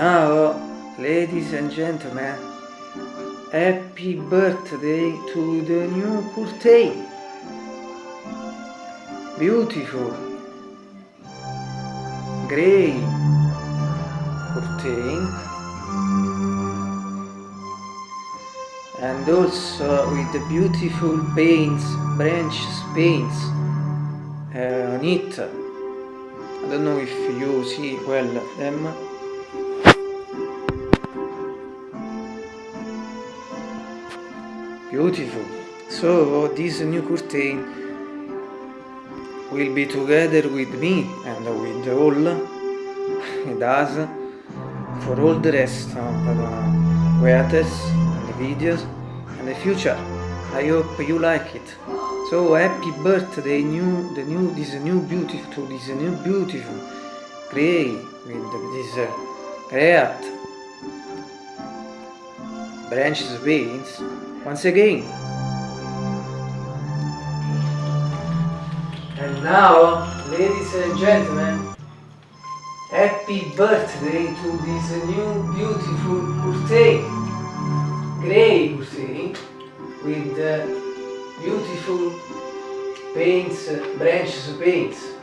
now, ladies and gentlemen, happy birthday to the new curtain. Beautiful, grey curtain, and also with the beautiful paints, branches paints uh, on it. I don't know if you see well them. Beautiful. So this new curtain will be together with me and with all with us for all the rest of the weathers and the videos and the future. I hope you like it. So happy birthday new the new this new beautiful to this new beautiful grey with this uh, great branches veins once again. And now, ladies and gentlemen, happy birthday to this new beautiful curtain, grey curtain, with uh, beautiful paints, branches paints.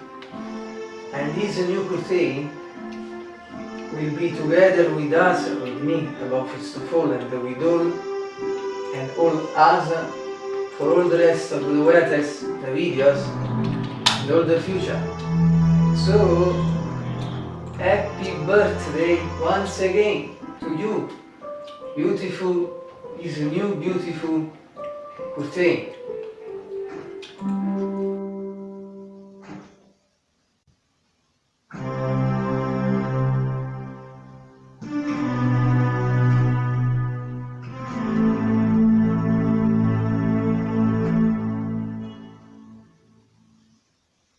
And this new curtain will be together with us, with me above first of all, and with all and all us for all the rest of the wettest, the videos, and all the future. So, happy birthday once again to you, beautiful, is a new beautiful curtain.